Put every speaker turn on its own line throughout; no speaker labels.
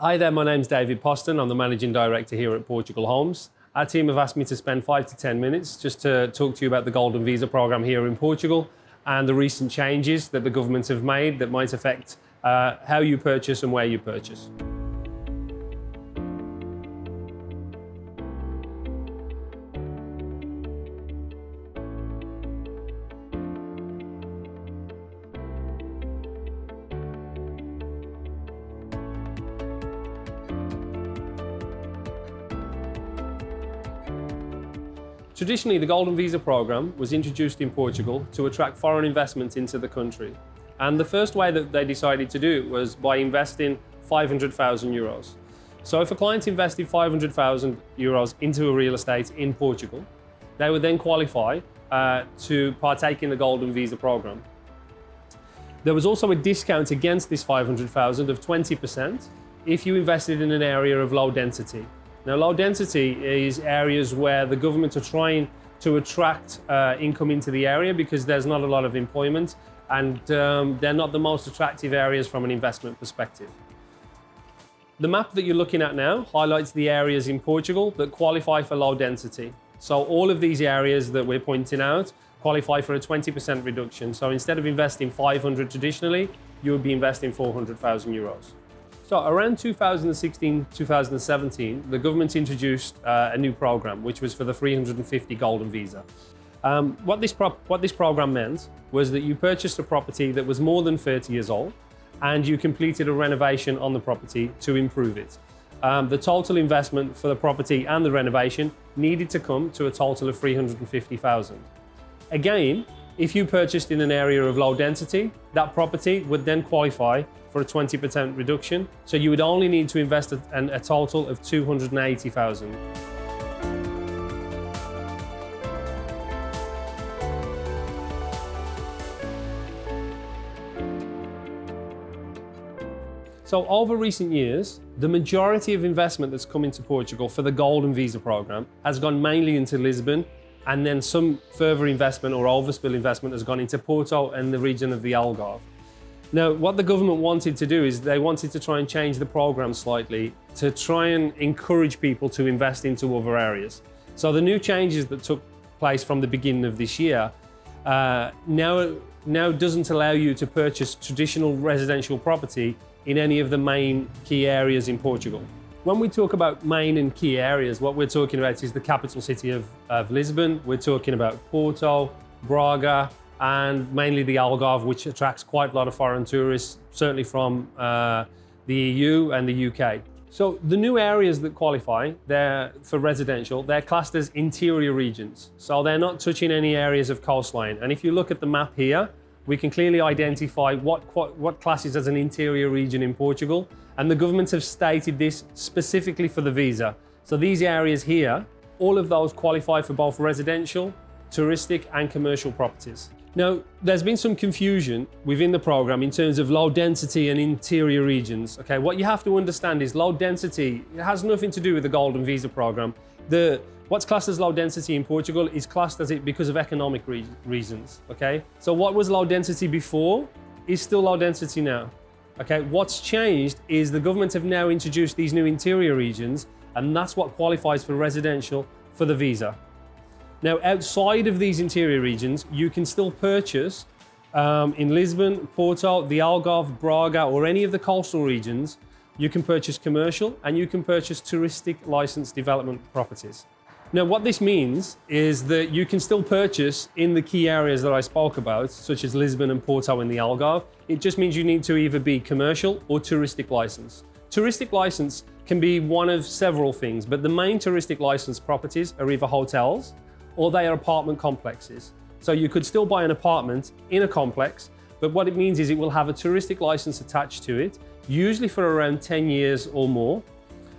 Hi there, my name's David Poston. I'm the Managing Director here at Portugal Homes. Our team have asked me to spend five to 10 minutes just to talk to you about the Golden Visa program here in Portugal and the recent changes that the government have made that might affect uh, how you purchase and where you purchase. Traditionally, the Golden Visa program was introduced in Portugal to attract foreign investment into the country. And the first way that they decided to do it was by investing 500,000 euros. So if a client invested 500,000 euros into a real estate in Portugal, they would then qualify uh, to partake in the Golden Visa program. There was also a discount against this 500,000 of 20% if you invested in an area of low density. Now, low density is areas where the government are trying to attract uh, income into the area because there's not a lot of employment and um, they're not the most attractive areas from an investment perspective. The map that you're looking at now highlights the areas in Portugal that qualify for low density. So all of these areas that we're pointing out qualify for a 20% reduction. So instead of investing 500 traditionally, you would be investing 400,000 euros. So around 2016, 2017, the government introduced uh, a new program, which was for the 350 Golden Visa. Um, what, this what this program meant was that you purchased a property that was more than 30 years old and you completed a renovation on the property to improve it. Um, the total investment for the property and the renovation needed to come to a total of 350,000. Again, if you purchased in an area of low density, that property would then qualify for a 20% reduction. So you would only need to invest a, a total of 280,000. So over recent years, the majority of investment that's come into Portugal for the Golden Visa program has gone mainly into Lisbon and then some further investment or overspill investment has gone into Porto and the region of the Algarve. Now, what the government wanted to do is they wanted to try and change the program slightly to try and encourage people to invest into other areas. So the new changes that took place from the beginning of this year uh, now, now doesn't allow you to purchase traditional residential property in any of the main key areas in Portugal. When we talk about main and key areas, what we're talking about is the capital city of, of Lisbon. We're talking about Porto, Braga, and mainly the Algarve, which attracts quite a lot of foreign tourists, certainly from uh, the EU and the UK. So the new areas that qualify they're for residential, they're classed as interior regions. So they're not touching any areas of coastline. And if you look at the map here, we can clearly identify what, what classes as an interior region in Portugal. And the government have stated this specifically for the visa. So these areas here, all of those qualify for both residential, touristic and commercial properties. Now, there's been some confusion within the program in terms of low density and interior regions. Okay, what you have to understand is low density, it has nothing to do with the Golden Visa program. The, what's classed as low density in Portugal is classed as it because of economic re reasons. Okay, so what was low density before is still low density now. Okay, what's changed is the government have now introduced these new interior regions and that's what qualifies for residential for the visa. Now, outside of these interior regions, you can still purchase um, in Lisbon, Porto, the Algarve, Braga, or any of the coastal regions, you can purchase commercial and you can purchase touristic license development properties. Now, what this means is that you can still purchase in the key areas that I spoke about, such as Lisbon and Porto in the Algarve. It just means you need to either be commercial or touristic license. Touristic license can be one of several things, but the main touristic license properties are either hotels, or they are apartment complexes. So you could still buy an apartment in a complex, but what it means is it will have a touristic license attached to it, usually for around 10 years or more.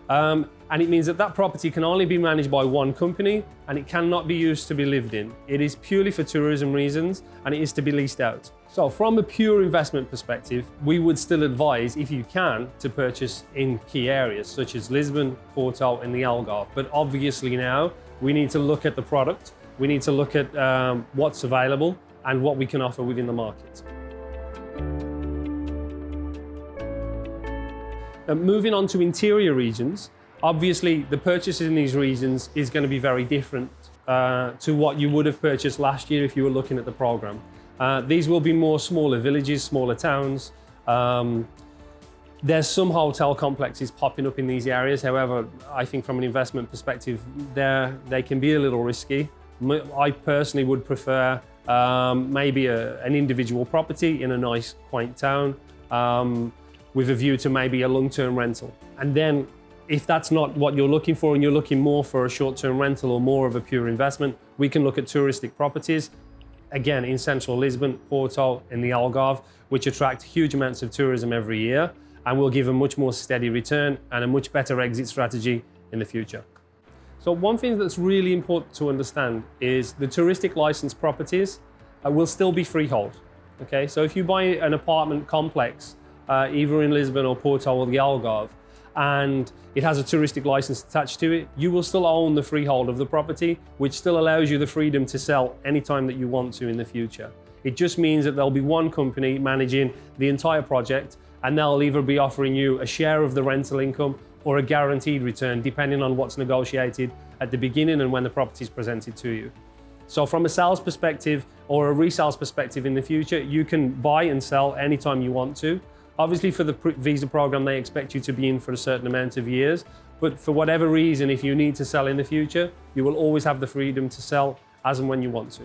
Um, and it means that that property can only be managed by one company and it cannot be used to be lived in. It is purely for tourism reasons and it is to be leased out. So from a pure investment perspective, we would still advise, if you can, to purchase in key areas such as Lisbon, Porto and the Algarve. But obviously now we need to look at the product, we need to look at um, what's available and what we can offer within the market. Uh, moving on to interior regions, obviously the purchases in these regions is going to be very different uh, to what you would have purchased last year if you were looking at the program. Uh, these will be more smaller villages, smaller towns. Um, there's some hotel complexes popping up in these areas. However, I think from an investment perspective, they can be a little risky. I personally would prefer um, maybe a, an individual property in a nice, quaint town um, with a view to maybe a long-term rental. And then if that's not what you're looking for and you're looking more for a short-term rental or more of a pure investment, we can look at touristic properties again in central Lisbon, Porto, and the Algarve, which attract huge amounts of tourism every year and will give a much more steady return and a much better exit strategy in the future. So one thing that's really important to understand is the touristic license properties uh, will still be freehold. Okay, so if you buy an apartment complex, uh, either in Lisbon or Porto or the Algarve, and it has a touristic license attached to it, you will still own the freehold of the property, which still allows you the freedom to sell anytime that you want to in the future. It just means that there'll be one company managing the entire project and they'll either be offering you a share of the rental income or a guaranteed return, depending on what's negotiated at the beginning and when the property is presented to you. So from a sales perspective or a resales perspective in the future, you can buy and sell anytime you want to. Obviously for the visa program, they expect you to be in for a certain amount of years, but for whatever reason, if you need to sell in the future, you will always have the freedom to sell as and when you want to.